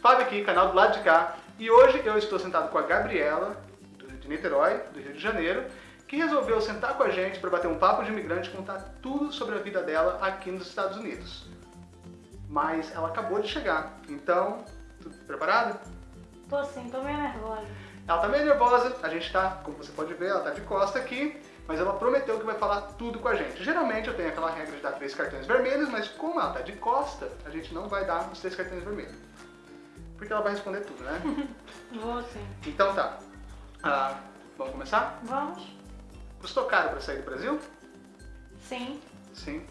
Fábio aqui, canal do lado de cá. E hoje eu estou sentado com a Gabriela, de Niterói, do Rio de Janeiro, que resolveu sentar com a gente para bater um papo de imigrante e contar tudo sobre a vida dela aqui nos Estados Unidos. Mas ela acabou de chegar, então, tudo preparado? Tô sim, tô meio nervosa. Ela tá meio nervosa, a gente tá, como você pode ver, ela tá de costa aqui, mas ela prometeu que vai falar tudo com a gente. Geralmente eu tenho aquela regra de dar três cartões vermelhos, mas como ela tá de costa, a gente não vai dar os três cartões vermelhos porque ela vai responder tudo, né? Vou sim. Então tá. Ah, vamos começar? Vamos. Custou caro para sair do Brasil? Sim. Sim.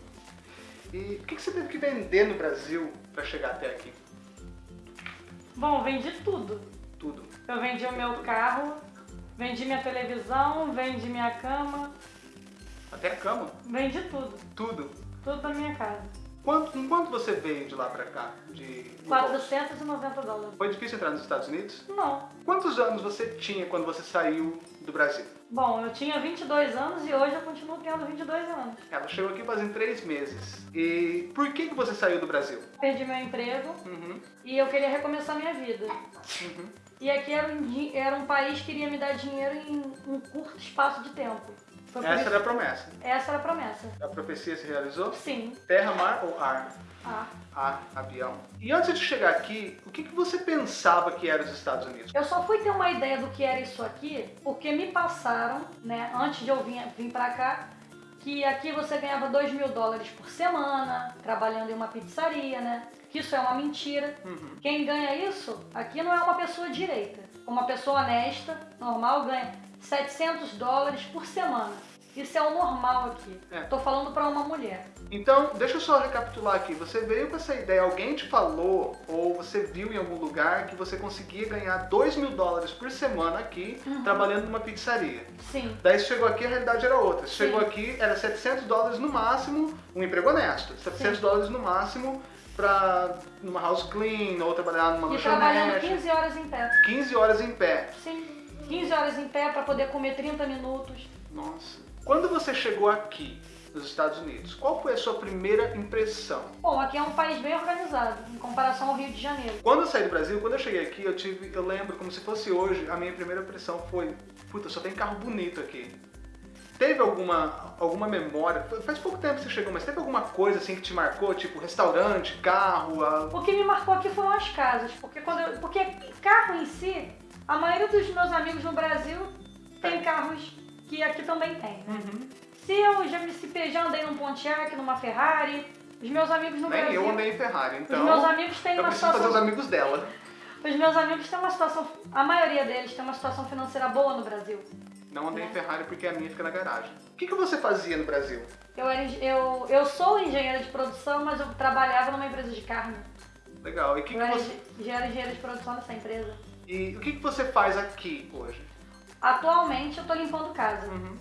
E o que, que você teve que vender no Brasil para chegar até aqui? Bom, vendi tudo. Tudo. Eu vendi o meu carro, vendi minha televisão, vendi minha cama. Até a cama? Vendi tudo. Tudo? Tudo da minha casa. Quanto, com quanto você veio de lá pra cá? De 490 dólares. Foi difícil entrar nos Estados Unidos? Não. Quantos anos você tinha quando você saiu do Brasil? Bom, eu tinha 22 anos e hoje eu continuo tendo 22 anos. Ela chegou aqui fazem três meses. E por que, que você saiu do Brasil? Perdi meu emprego uhum. e eu queria recomeçar minha vida. Uhum. E aqui era um, era um país que iria me dar dinheiro em um curto espaço de tempo. Essa era a promessa. Essa era a promessa. A profecia se realizou? Sim. Terra, mar ou ar? Ar. Ar, avião. E antes de chegar aqui, o que, que você pensava que era os Estados Unidos? Eu só fui ter uma ideia do que era isso aqui porque me passaram, né, antes de eu vir, vir pra cá, que aqui você ganhava 2 mil dólares por semana, trabalhando em uma pizzaria, né? Que isso é uma mentira. Uhum. Quem ganha isso aqui não é uma pessoa direita. Uma pessoa honesta, normal, ganha 700 dólares por semana. Isso é o normal aqui. É. Tô falando para uma mulher. Então, deixa eu só recapitular aqui. Você veio com essa ideia, alguém te falou ou você viu em algum lugar que você conseguia ganhar 2 mil dólares por semana aqui, uhum. trabalhando numa pizzaria. Sim. Daí você chegou aqui, a realidade era outra. Você chegou aqui, era 700 dólares no máximo, um emprego honesto. 700 Sim. dólares no máximo pra numa house clean ou trabalhar numa e lanchonete. trabalhando 15 horas em pé. 15 horas em pé. Sim. 15 horas em pé para poder comer 30 minutos. Nossa. Quando você chegou aqui, nos Estados Unidos, qual foi a sua primeira impressão? Bom, aqui é um país bem organizado, em comparação ao Rio de Janeiro. Quando eu saí do Brasil, quando eu cheguei aqui, eu tive, eu lembro como se fosse hoje, a minha primeira impressão foi, puta, só tem carro bonito aqui. Teve alguma, alguma memória, faz pouco tempo que você chegou, mas teve alguma coisa assim que te marcou, tipo restaurante, carro? A... O que me marcou aqui foram as casas, porque, quando eu, porque carro em si a maioria dos meus amigos no Brasil tem é. carros que aqui também tem. Né? Uhum. Se eu já me se já andei num Pontiac, numa Ferrari, os meus amigos no Nem Brasil... eu andei em Ferrari, então... Os meus amigos têm eu uma situação... fazer os amigos dela. Os meus amigos têm uma situação... A maioria deles tem uma situação financeira boa no Brasil. Não andei né? em Ferrari porque a minha fica na garagem. O que, que você fazia no Brasil? Eu, era, eu, eu sou engenheira de produção, mas eu trabalhava numa empresa de carne. Legal. E que eu que você... era engenheira de produção nessa empresa. E o que, que você faz aqui hoje? Atualmente eu tô limpando casa. Uhum.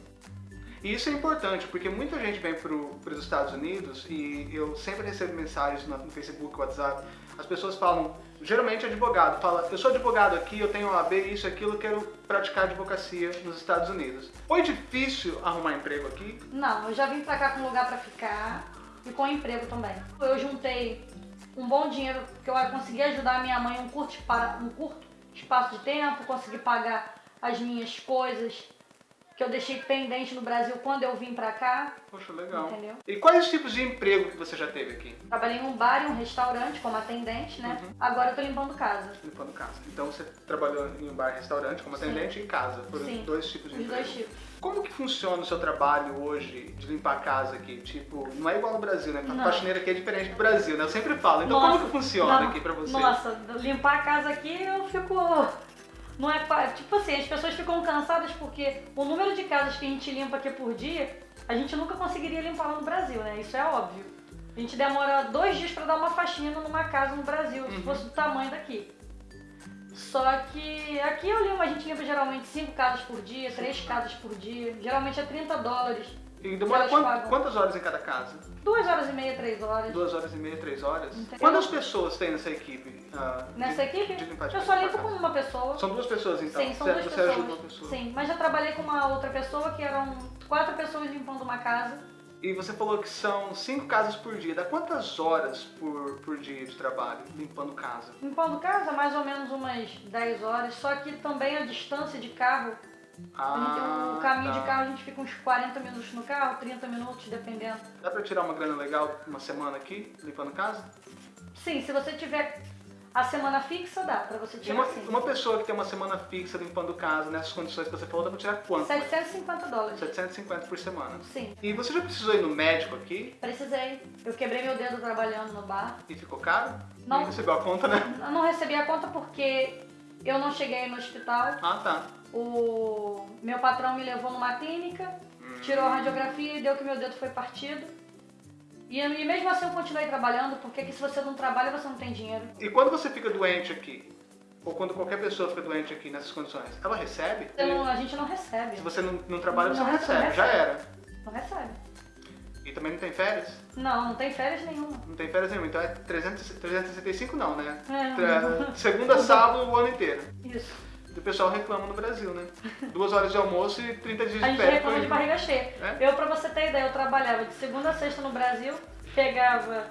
E isso é importante, porque muita gente vem para os Estados Unidos e eu sempre recebo mensagens no, no Facebook, WhatsApp, as pessoas falam, geralmente advogado, fala, eu sou advogado aqui, eu tenho OAB, isso, aquilo, quero praticar advocacia nos Estados Unidos. Foi difícil arrumar emprego aqui? Não, eu já vim para cá com lugar para ficar e com emprego também. Eu juntei um bom dinheiro que eu consegui ajudar a minha mãe um curto, um curto espaço de tempo, consegui pagar as minhas coisas que eu deixei pendente no Brasil quando eu vim pra cá. Poxa, legal. Entendeu? E quais os tipos de emprego que você já teve aqui? Trabalhei em um bar e um restaurante como atendente, né? Uhum. Agora eu tô limpando casa. Limpando casa. Então você trabalhou em um bar e restaurante como atendente Sim. e em casa. Foram Sim. dois tipos de Os emprego. dois tipos. Como que funciona o seu trabalho hoje de limpar a casa aqui? Tipo, não é igual no Brasil, né? A faxineira aqui é diferente do Brasil, né? Eu sempre falo. Então nossa, como que funciona não, aqui pra você? Nossa, limpar a casa aqui eu fico... Não é tipo assim, as pessoas ficam cansadas porque o número de casas que a gente limpa aqui por dia, a gente nunca conseguiria limpar lá no Brasil, né? Isso é óbvio. A gente demora dois dias para dar uma faxina numa casa no Brasil, uhum. se fosse do tamanho daqui. Só que aqui eu limpo, a gente limpa geralmente 5 casas por dia, 3 casas por dia. Geralmente é 30 dólares. E demora quant, quantas horas em cada casa? Duas horas e meia, três horas. Duas horas e meia, três horas? Entendeu? Quantas pessoas tem nessa equipe? Uh, nessa de, equipe? De limpar, eu só limpo com uma pessoa. São duas pessoas então? Sim, são você, duas você pessoas. ajuda uma pessoa? Sim, mas já trabalhei com uma outra pessoa que eram quatro pessoas limpando uma casa. E você falou que são cinco casas por dia. Dá quantas horas por, por dia de trabalho limpando casa? Limpando casa, mais ou menos umas 10 horas, só que também a distância de carro, Ah, o caminho tá. de carro a gente fica uns 40 minutos no carro, 30 minutos, dependendo. Dá pra tirar uma grana legal uma semana aqui, limpando casa? Sim, se você tiver a semana fixa, dá pra você E tirar uma, sim. uma pessoa que tem uma semana fixa limpando casa, nessas condições que você falou, dá pra tirar quanto? 750 dólares. 750 por semana. Sim, E você já precisou ir no médico aqui precisei. Eu quebrei meu dedo trabalhando no bar. e ficou caro? Não. Não recebeu a conta, né? Eu não recebi a conta porque eu não cheguei no hospital. Ah, tá. O meu patrão me levou numa clínica, tirou a radiografia e deu que meu dedo foi partido. E, e mesmo assim eu continuei trabalhando, porque aqui se você não trabalha, você não tem dinheiro. E quando você fica doente aqui, ou quando qualquer pessoa fica doente aqui nessas condições, ela recebe? Não- a gente não recebe. Se você não, não trabalha, você não, Não recebe. recebe. Já era. Não recebe. E também não tem férias? Não, não tem férias nenhuma. Não tem férias nenhuma. Então é 300, 365 não, né? É. Segunda sábado o ano inteiro. Isso. O pessoal reclama no Brasil, né? Duas horas de almoço e 30 dias A de gente férias. reclama de por aí. barriga cheia. É? Eu, pra você ter ideia, eu trabalhava de segunda a sexta no Brasil, pegava,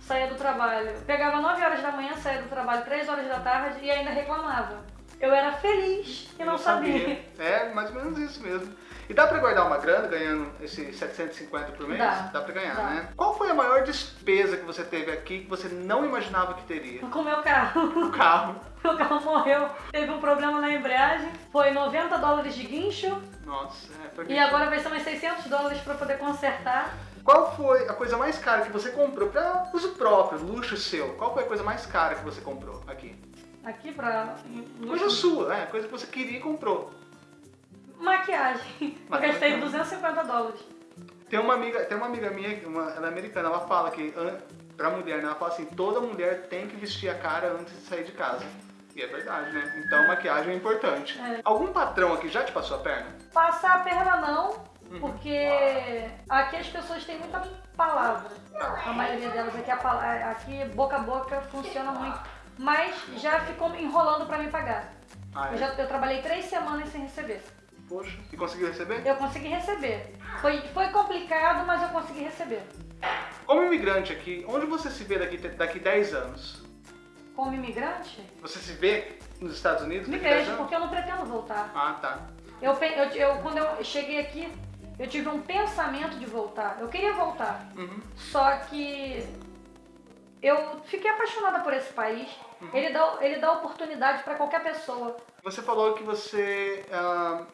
saía do trabalho, pegava 9 horas da manhã, saía do trabalho 3 horas da tarde e ainda reclamava. Eu era feliz e não, sabia. É, mais ou menos isso mesmo. E dá pra guardar uma grana ganhando esse 750 por mês? Dá. pra ganhar, Dá. né? Qual foi a maior despesa que você teve aqui que você não imaginava que teria? Com o meu carro. O carro. Meu carro morreu, teve um problema na embreagem, foi 90 dólares de guincho Nossa, é, foi e agora vai ser mais 600 dólares pra poder consertar. Qual foi a coisa mais cara que você comprou pra uso próprio, luxo seu? Qual foi a coisa mais cara que você comprou aqui? Aqui pra. Coisa sua, é, coisa que você queria e comprou. Maquiagem. Eu gastei 250 dólares. Tem uma amiga, tem uma amiga minha, uma, ela é americana, ela fala que pra mulher, né, ela fala assim, toda mulher tem que vestir a cara antes de sair de casa. E é verdade, né? Então maquiagem é importante. É. Algum patrão aqui já te passou a perna? Passar a perna não, Uhum. porque aqui as pessoas têm muita palavra. A maioria delas aqui, a aqui boca a boca funciona muito. Mas já ficou enrolando pra me pagar. Ah, é? Eu, já, eu trabalhei três semanas sem receber. Poxa, e conseguiu receber? Eu consegui receber. Foi, foi complicado, mas eu consegui receber. Como imigrante aqui, onde você se vê daqui, daqui 10 anos? Como imigrante, Você se vê nos Estados Unidos me daqui 10 vejo, porque eu não pretendo voltar. Ah, tá. Eu, eu, eu- quando eu cheguei aqui, eu tive um pensamento de voltar. Eu queria voltar. Uhum. Só que eu fiquei apaixonada por esse país. Ele dá, ele dá oportunidade para qualquer pessoa. Você falou que você. ah,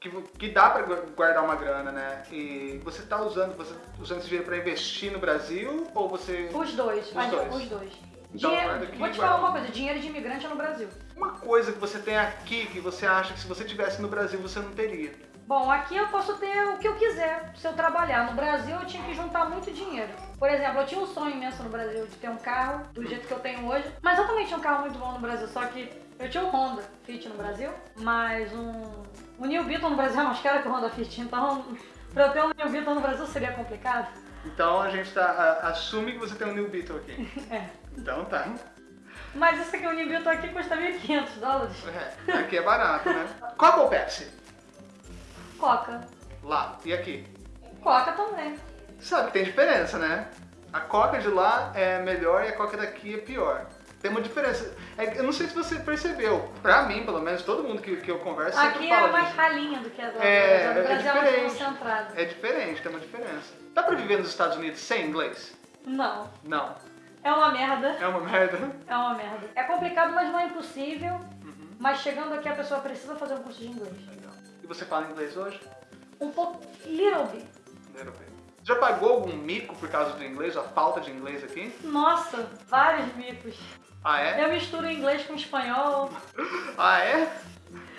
que, que dá gu- guardar uma grana, né? E você tá usando, você usando esse dinheiro pra investir no Brasil ou você. Os dois. Os dois. Os dois. Então, Dinheiro- vou te falar uma coisa, dinheiro de imigrante é no Brasil. Uma coisa que você tem aqui que você acha que se você tivesse no Brasil você não teria. Bom, aqui eu posso ter o que eu quiser se eu trabalhar. No Brasil eu tinha que juntar muito dinheiro. Por exemplo, eu tinha um sonho imenso no Brasil de ter um carro do jeito que eu tenho hoje. Mas eu também tinha um carro muito bom no Brasil, só que eu tinha um Honda Fit no Brasil, mas um. O New Beetle no Brasil é mais caro que o Honda Fit, então pra eu ter um New Beetle no Brasil seria complicado. Então a gente tá. a- assume que você tem um New Beetle aqui. É. Então tá. Mas isso aqui, o New Beetle aqui custa 1.500 dólares. É, aqui é barato, né? Coca ou Pepsi? Coca. Lá. E aqui? Coca também. Sabe que tem diferença, né? A Coca de lá é melhor e a Coca daqui é pior. Tem uma diferença. É, eu não sei se você percebeu. Pra mim, pelo menos, todo mundo que, que eu converso Aqui fala é mais disso. ralinha do que a do É, é Brasil é mais diferente. concentrada. É diferente, tem uma diferença. Dá pra viver nos Estados Unidos sem inglês? Não. Não. É uma merda. É uma merda. É uma merda. É complicado, mas não é impossível. Mas chegando aqui, a pessoa precisa fazer um curso de inglês. Você fala inglês hoje? Um pouco. Little bit. Europeu. Já pagou algum mico por causa do inglês, a falta de inglês aqui? Nossa, vários micos. Ah, é? Eu misturo inglês com espanhol. Ah, é?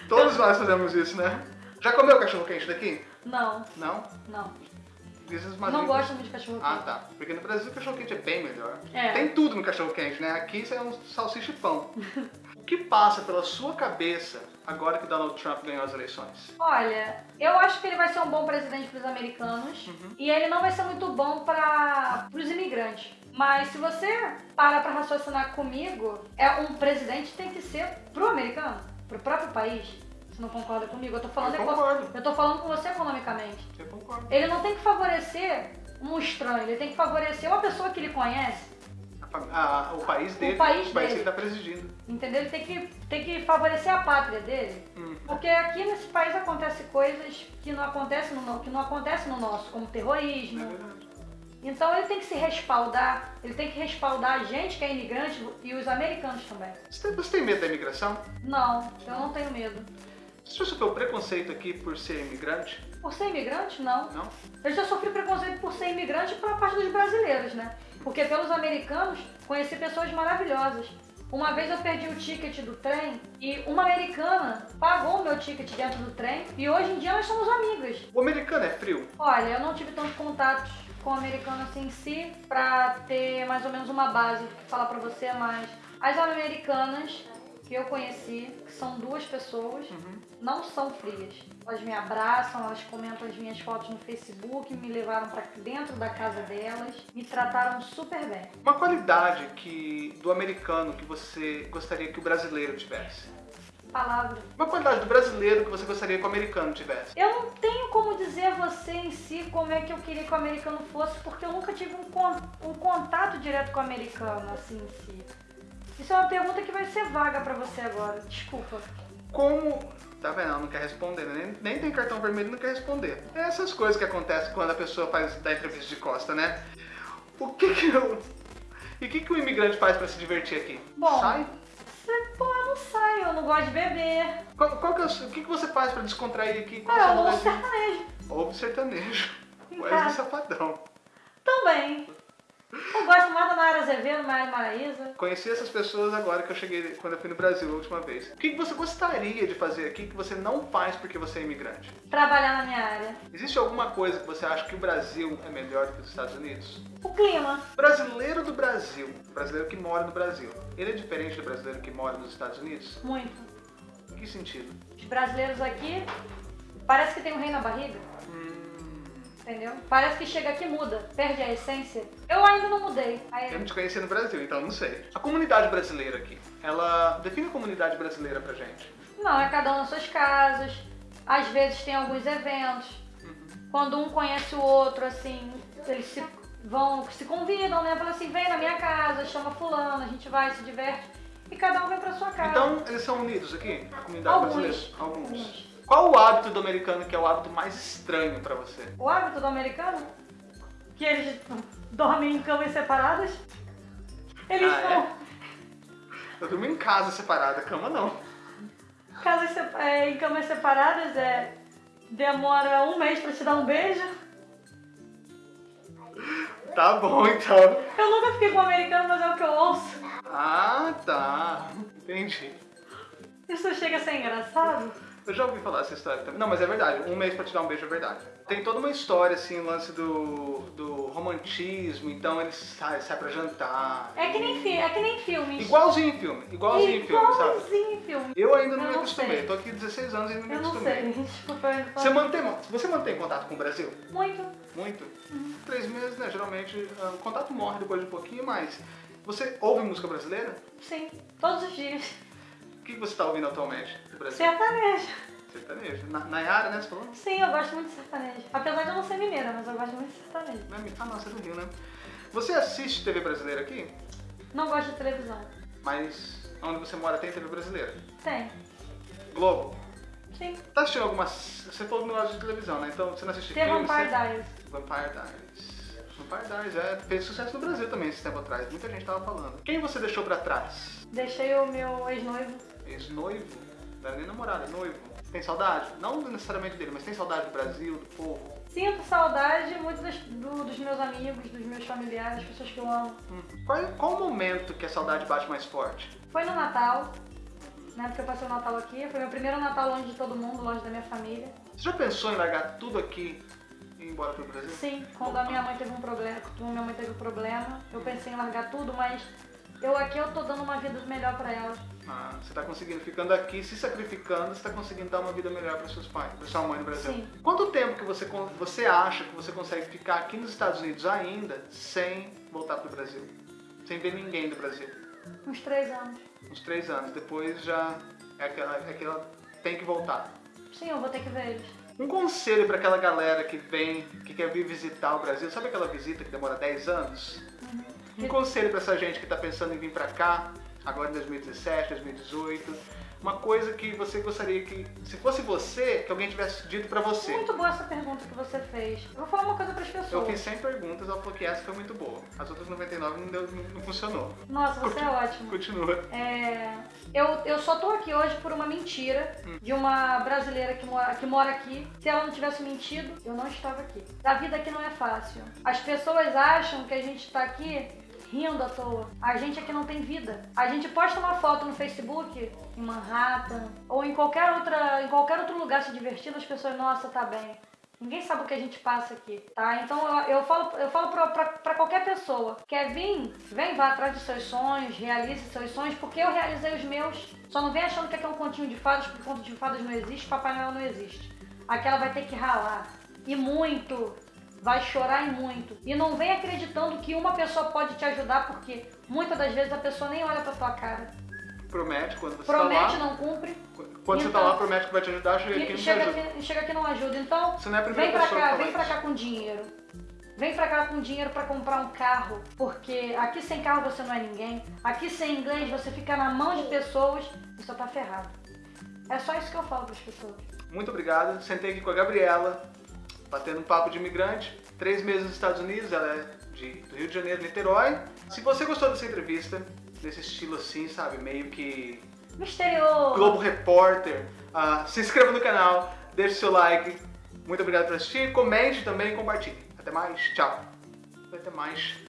Todos nós fazemos isso, né? Já comeu cachorro quente daqui? Não, Não? não. Dizem os Não muito de cachorro Ah, quente. tá. Porque no Brasil o cachorro quente é bem melhor. É. Tem tudo no cachorro quente, né? Aqui isso é um salsicha e pão. o que passa pela sua cabeça agora que Donald Trump ganhou as eleições? Olha, eu acho que ele vai ser um bom presidente para os americanos Uhum. e ele não vai ser muito bom para os imigrantes. Mas se você para para raciocinar comigo, é um presidente tem que ser pro americano, pro próprio país. Você não concorda comigo? Eu tô falando, Eu concordo. eu tô falando com você economicamente. Eu concordo. Ele não tem que favorecer um estranho, ele tem que favorecer uma pessoa que ele conhece, A a- o país dele, país que ele dele. está presidindo. entendeu? Ele tem que, tem que favorecer a pátria dele. Hum. Porque aqui nesse país acontecem coisas que não acontecem no, que não acontece no nosso, como É terrorismo. verdade. Então ele tem que se respaldar, ele tem que respaldar a gente que é imigrante e os americanos também. Você tem medo da imigração? Não, eu não tenho medo. Você sofreu preconceito aqui por ser imigrante? Por ser imigrante, não. Não? Eu já sofri preconceito por ser imigrante pela parte dos brasileiros, né? Porque pelos americanos conheci pessoas maravilhosas. Uma vez eu perdi o ticket do trem e uma americana pagou o meu ticket dentro do trem e hoje em dia nós somos amigas. O americano é frio? Olha, eu não tive tantos contatos com o americano assim em si pra ter mais ou menos uma base falar pra você, mas as americanas que eu conheci, que são duas pessoas, não são frias. Elas me abraçam, elas comentam as minhas fotos no Facebook, me levaram pra dentro da casa delas, me trataram super bem. Uma qualidade que do americano que você gostaria que o brasileiro tivesse? Palavra. Uma qualidade do brasileiro que você gostaria que o americano tivesse? Eu não tenho como dizer a você em si como é que eu queria que o americano fosse, porque eu nunca tive um, con- um contato direto com o americano, assim, em si. Isso é uma pergunta que vai ser vaga pra você agora, desculpa. Como. Tá vendo? Ela não quer responder, né? nem, nem tem cartão vermelho e não quer responder. É essas coisas que acontecem quando a pessoa faz da entrevista de costa, né? O que que eu. E o que, que o imigrante faz pra se divertir aqui? Bom. Sai? Pô, eu não saio, eu não gosto de beber. Qual, qual que é o, que, que você faz pra descontrair aqui? Ah, é eu ouço sertanejo. Ouve sertanejo. Wesley casa. Safadão. Também. Eu gosto mais da Nayara Azevedo, Maria Maraíza. Conheci essas pessoas agora que eu cheguei, quando eu fui no Brasil a última vez. O que, que você gostaria de fazer aqui que você não faz porque você é imigrante? Trabalhar na minha área. Existe alguma coisa que você acha que o Brasil é melhor do que os Estados Unidos? O clima. Brasileiro do Brasil, brasileiro que mora no Brasil, ele é diferente do brasileiro que mora nos Estados Unidos? Muito. Em que sentido? Os brasileiros aqui parece que tem um rei na barriga. Entendeu? Parece que chega aqui e muda, perde a essência. Eu ainda não mudei. eu Aí, não te conheci no Brasil, então não sei. A comunidade brasileira aqui, ela define a comunidade brasileira pra gente. não, é cada um nas suas casas. Às vezes tem alguns eventos. Quando um conhece o outro, assim, eles se vão, se convidam, né? Fala assim, vem na minha casa, chama fulano, a gente vai, se diverte. E cada um vem pra sua casa. Então, eles são unidos aqui? A comunidade Alguns. brasileira? Alguns. Alguns. Qual o hábito do americano que é o hábito mais estranho pra você? O hábito do americano, que eles dormem em camas separadas. Eles Ah, é? vão. Eu durmo em casa separada, cama não. Casas sep- é, em camas separadas é. Demora um mês pra te dar um beijo. Tá bom, então. Eu nunca fiquei com um americano, mas é o que eu ouço. Ah, tá. Entendi. Isso chega a ser engraçado. Eu já ouvi falar essa história também. Não, mas é verdade. Um mês pra te dar um beijo é verdade. Tem toda uma história, assim, o lance do, do romantismo. Então eles saem sai pra jantar. É que nem, fi é que nem filmes. Igualzinho em filme. Igualzinho em filme, sabe? Igualzinho em filme. Eu ainda não Eu me não acostumei. sei. Tô aqui 16 anos e ainda não me Eu não acostumei. sei. Desculpa, eu Você mantém, você mantém contato com o Brasil? Muito. Muito? Três meses, né? Geralmente ah, o contato morre depois de um pouquinho, mas você ouve música brasileira? Sim. Todos os dias. O que você tá ouvindo atualmente do Brasil? Sertanejo. Sertanejo. Na, Nayara, né? Você falou? Sim, eu gosto muito de sertanejo. Apesar de eu não ser mineira, mas eu gosto muito de sertanejo. É Ah, não, você é do Rio, né? Você assiste TV brasileira aqui? Não gosto de televisão. Mas onde você mora tem TV brasileira? Tem. Globo? Sim. Tá assistindo alguma... Você falou que não gosta de televisão, né? Então você não assiste The filme? Vampire você- Diaries. Vampire Diaries. Vampire Diaries, é. Fez sucesso no Brasil também esse tempo atrás. Muita gente tava falando. Quem você deixou pra trás? Deixei o meu ex-noivo. Ex-noivo? Não era nem namorado, é noivo. Tem saudade? Não necessariamente dele, mas tem saudade do Brasil, do povo? Sinto saudade muito das- do- dos meus amigos, dos meus familiares, das pessoas que eu amo. Hum. Qual, qual o momento que a saudade bate mais forte? Foi no Natal, né? Porque eu passei o Natal aqui. Foi meu primeiro Natal longe de todo mundo, longe da minha família. Você já pensou em largar tudo aqui e ir embora pro Brasil? Sim, quando a minha mãe teve um problema, quando minha mãe teve um problema, eu pensei em largar tudo, mas eu aqui eu tô dando uma vida melhor pra ela. Ah, você tá conseguindo, ficando aqui, se sacrificando, você tá conseguindo dar uma vida melhor para seus pais, para sua mãe no Brasil. Sim. Quanto tempo que você, você acha que você consegue ficar aqui nos Estados Unidos ainda sem voltar pro Brasil? Sem ver ninguém do Brasil? Uns três anos. Uns três anos. Depois já é aquela, é aquela tem que voltar. Sim, eu vou ter que ver eles. Um conselho para aquela galera que vem, que quer vir visitar o Brasil, sabe aquela visita que demora 10 anos? Um conselho para essa gente que está pensando em vir para cá, agora em 2017, 2018, uma coisa que você gostaria que, se fosse você, que alguém tivesse dito para você. Muito boa essa pergunta que você fez. Eu vou falar uma coisa para as pessoas. Eu fiz 100 perguntas, ela falou que essa foi muito boa. As outras 99 não, deu, não, funcionou. Nossa, você é ótimo. Continua. É, eu, eu só tô aqui hoje por uma mentira Hum. de uma brasileira que mora, que mora aqui. Se ela não tivesse mentido, eu não estava aqui. A vida aqui não é fácil. As pessoas acham que a gente tá aqui rindo à toa. A gente aqui não tem vida. A gente posta uma foto no Facebook em Manhattan ou em qualquer outra, em qualquer outro lugar se divertindo, as pessoas, nossa, tá bem. Ninguém sabe o que a gente passa aqui, tá? Então eu, eu falo, eu falo pra, pra, pra qualquer pessoa: quer vir? Vem, vá atrás dos seus sonhos, realize seus sonhos, porque eu realizei os meus. Só não vem achando que aqui é um continho de fadas, porque conto de fadas não existe, Papai Noel não existe. Aqui ela vai ter que ralar. E muito. Vai chorar e muito. E não vem acreditando que uma pessoa pode te ajudar, porque muitas das vezes a pessoa nem olha pra tua cara. Promete quando você Promete, tá lá. não cumpre. Quando você tá Então- lá, promete que vai te ajudar, chega aqui e não te chega ajuda. aqui, chega aqui não ajuda. Então, Você não é a primeira vem pra cá, que vem pra cá com dinheiro. Vem pra cá com dinheiro pra comprar um carro, porque aqui sem carro você não é ninguém. Aqui sem inglês você fica na mão de pessoas e só tá ferrado. É só isso que eu falo pras pessoas. Muito obrigado. Sentei aqui com a Gabriela, batendo um papo de imigrante. Três meses nos Estados Unidos, ela é de, do Rio de Janeiro, Niterói. Se você gostou dessa entrevista, desse estilo assim, sabe, meio que Misterioso! Globo Repórter, ah, se inscreva no canal, deixe seu like. Muito obrigado por assistir. Comente também e compartilhe. Até mais. Tchau. Até mais.